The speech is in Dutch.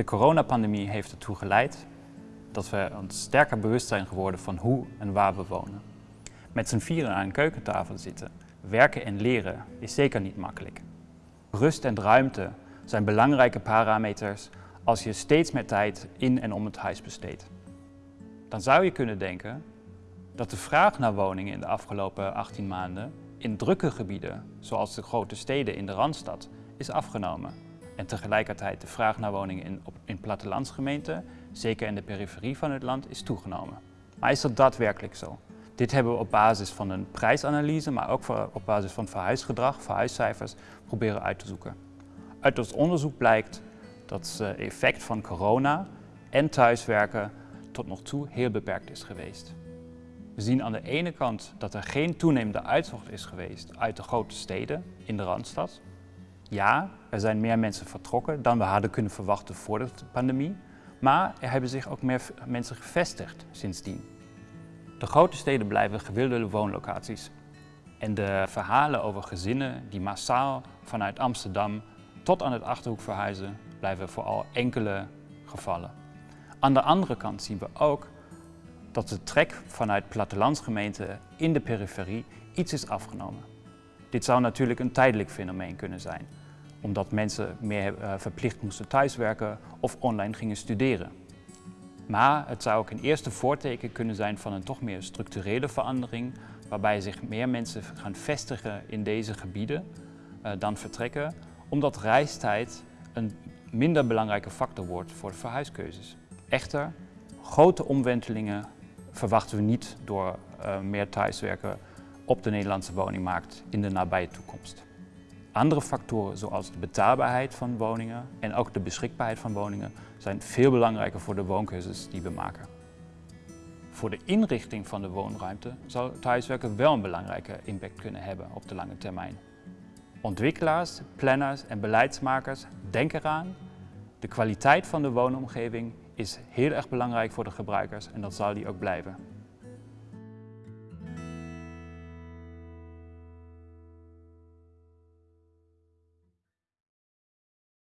De coronapandemie heeft ertoe geleid dat we ons sterker bewust zijn geworden van hoe en waar we wonen. Met z'n vieren aan een keukentafel zitten, werken en leren is zeker niet makkelijk. Rust en ruimte zijn belangrijke parameters als je steeds meer tijd in en om het huis besteedt. Dan zou je kunnen denken dat de vraag naar woningen in de afgelopen 18 maanden in drukke gebieden, zoals de grote steden in de Randstad, is afgenomen. En tegelijkertijd de vraag naar woningen in, in plattelandsgemeenten, zeker in de periferie van het land, is toegenomen. Maar is dat daadwerkelijk zo? Dit hebben we op basis van een prijsanalyse, maar ook op basis van verhuisgedrag, verhuiscijfers, proberen uit te zoeken. Uit ons onderzoek blijkt dat het effect van corona en thuiswerken tot nog toe heel beperkt is geweest. We zien aan de ene kant dat er geen toenemende uittocht is geweest uit de grote steden in de Randstad. Ja, er zijn meer mensen vertrokken dan we hadden kunnen verwachten voor de pandemie, maar er hebben zich ook meer mensen gevestigd sindsdien. De grote steden blijven gewilde woonlocaties. En de verhalen over gezinnen die massaal vanuit Amsterdam tot aan het Achterhoek verhuizen, blijven vooral enkele gevallen. Aan de andere kant zien we ook dat de trek vanuit plattelandsgemeenten in de periferie iets is afgenomen. Dit zou natuurlijk een tijdelijk fenomeen kunnen zijn, omdat mensen meer eh, verplicht moesten thuiswerken of online gingen studeren. Maar het zou ook een eerste voorteken kunnen zijn van een toch meer structurele verandering, waarbij zich meer mensen gaan vestigen in deze gebieden uh, dan vertrekken, omdat reistijd een minder belangrijke factor wordt voor de verhuiskeuzes. Echter, grote omwentelingen verwachten we niet door uh, meer thuiswerken op de Nederlandse woningmarkt in de nabije toekomst. Andere factoren zoals de betaalbaarheid van woningen en ook de beschikbaarheid van woningen zijn veel belangrijker voor de woonkeuzes die we maken. Voor de inrichting van de woonruimte zal thuiswerken wel een belangrijke impact kunnen hebben op de lange termijn. Ontwikkelaars, planners en beleidsmakers denken eraan. De kwaliteit van de woonomgeving is heel erg belangrijk voor de gebruikers en dat zal die ook blijven.